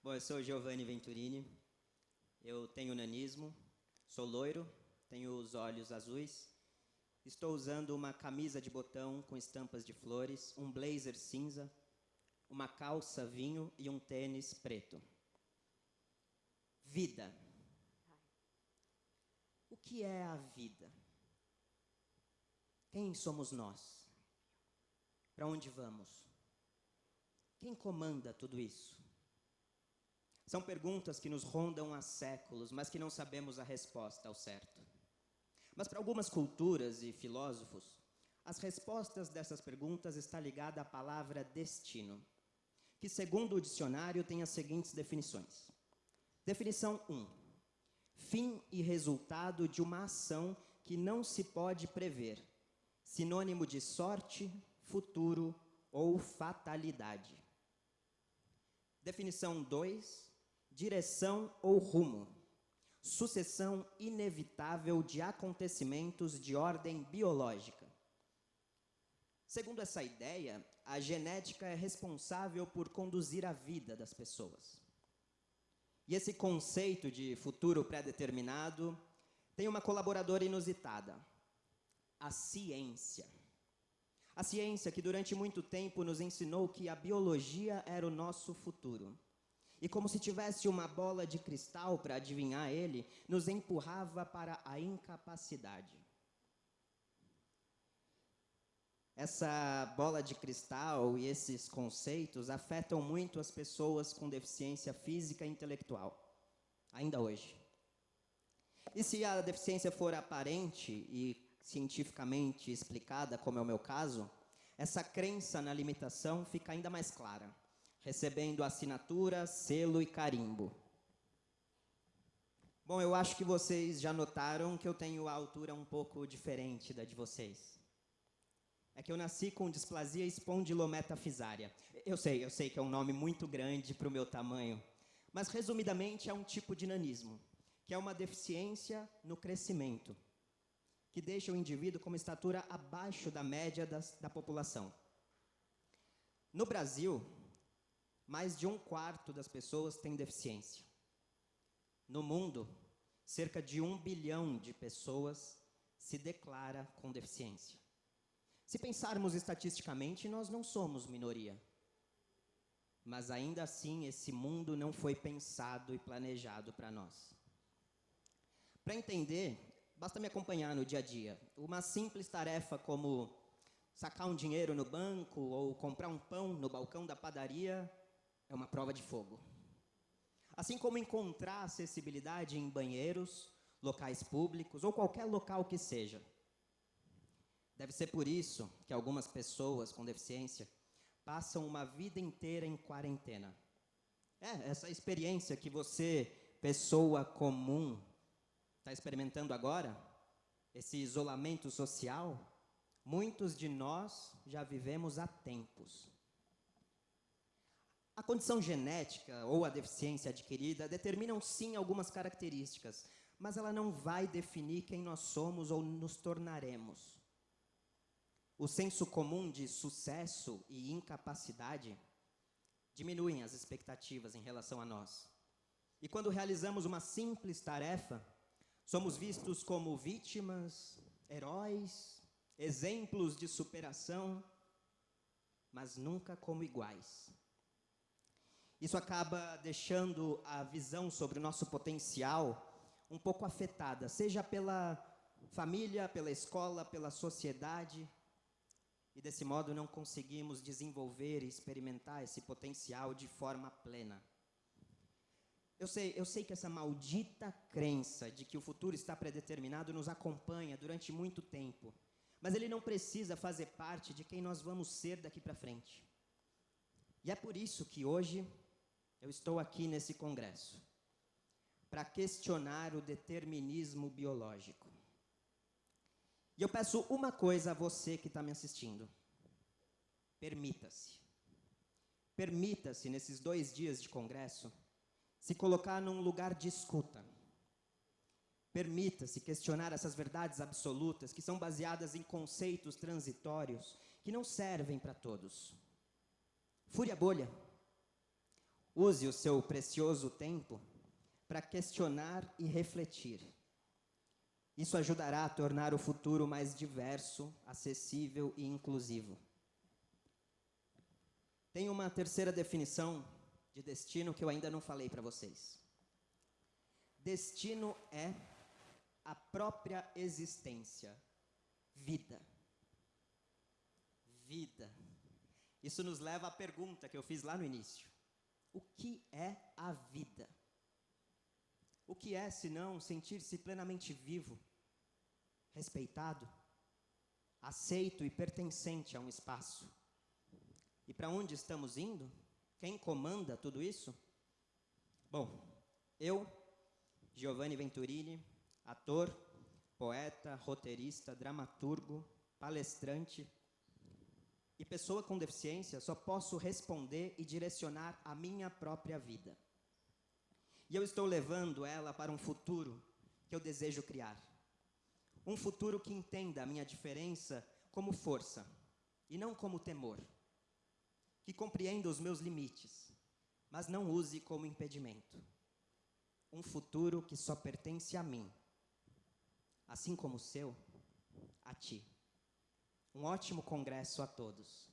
Bom, eu sou Giovanni Venturini, eu tenho nanismo, sou loiro, tenho os olhos azuis, estou usando uma camisa de botão com estampas de flores, um blazer cinza, uma calça vinho e um tênis preto. Vida. O que é a vida? Quem somos nós? Para onde vamos? Quem comanda tudo isso? São perguntas que nos rondam há séculos, mas que não sabemos a resposta ao certo. Mas para algumas culturas e filósofos, as respostas dessas perguntas está ligada à palavra destino, que segundo o dicionário tem as seguintes definições. Definição 1. Fim e resultado de uma ação que não se pode prever, sinônimo de sorte, futuro ou fatalidade. Definição 2 direção ou rumo, sucessão inevitável de acontecimentos de ordem biológica. Segundo essa ideia, a genética é responsável por conduzir a vida das pessoas. E esse conceito de futuro pré-determinado tem uma colaboradora inusitada, a ciência. A ciência que durante muito tempo nos ensinou que a biologia era o nosso futuro e como se tivesse uma bola de cristal para adivinhar ele, nos empurrava para a incapacidade. Essa bola de cristal e esses conceitos afetam muito as pessoas com deficiência física e intelectual, ainda hoje. E se a deficiência for aparente e cientificamente explicada, como é o meu caso, essa crença na limitação fica ainda mais clara recebendo assinatura, selo e carimbo. Bom, eu acho que vocês já notaram que eu tenho a altura um pouco diferente da de vocês. É que eu nasci com displasia espondilometafisária. Eu sei, eu sei que é um nome muito grande para o meu tamanho, mas resumidamente é um tipo de nanismo, que é uma deficiência no crescimento, que deixa o indivíduo com uma estatura abaixo da média das, da população. No Brasil, mais de um quarto das pessoas tem deficiência. No mundo, cerca de um bilhão de pessoas se declara com deficiência. Se pensarmos estatisticamente, nós não somos minoria. Mas ainda assim, esse mundo não foi pensado e planejado para nós. Para entender, basta me acompanhar no dia a dia. Uma simples tarefa como sacar um dinheiro no banco ou comprar um pão no balcão da padaria é uma prova de fogo. Assim como encontrar acessibilidade em banheiros, locais públicos ou qualquer local que seja. Deve ser por isso que algumas pessoas com deficiência passam uma vida inteira em quarentena. É, essa experiência que você, pessoa comum, está experimentando agora, esse isolamento social, muitos de nós já vivemos há tempos. A condição genética ou a deficiência adquirida determinam sim algumas características, mas ela não vai definir quem nós somos ou nos tornaremos. O senso comum de sucesso e incapacidade diminuem as expectativas em relação a nós. E quando realizamos uma simples tarefa, somos vistos como vítimas, heróis, exemplos de superação, mas nunca como iguais. Isso acaba deixando a visão sobre o nosso potencial um pouco afetada, seja pela família, pela escola, pela sociedade, e desse modo não conseguimos desenvolver e experimentar esse potencial de forma plena. Eu sei, eu sei que essa maldita crença de que o futuro está predeterminado nos acompanha durante muito tempo, mas ele não precisa fazer parte de quem nós vamos ser daqui para frente. E é por isso que hoje eu estou aqui nesse congresso para questionar o determinismo biológico. E eu peço uma coisa a você que está me assistindo. Permita-se. Permita-se, nesses dois dias de congresso, se colocar num lugar de escuta. Permita-se questionar essas verdades absolutas que são baseadas em conceitos transitórios que não servem para todos. Fure a bolha use o seu precioso tempo para questionar e refletir. Isso ajudará a tornar o futuro mais diverso, acessível e inclusivo. Tem uma terceira definição de destino que eu ainda não falei para vocês. Destino é a própria existência, vida. Vida. Isso nos leva à pergunta que eu fiz lá no início: O que é a vida? O que é, senão, sentir-se plenamente vivo, respeitado, aceito e pertencente a um espaço? E para onde estamos indo? Quem comanda tudo isso? Bom, eu, Giovanni Venturini, ator, poeta, roteirista, dramaturgo, palestrante e pessoa com deficiência, só posso responder e direcionar a minha própria vida. E eu estou levando ela para um futuro que eu desejo criar. Um futuro que entenda a minha diferença como força e não como temor. Que compreenda os meus limites, mas não use como impedimento. Um futuro que só pertence a mim, assim como o seu, a ti. Um ótimo congresso a todos.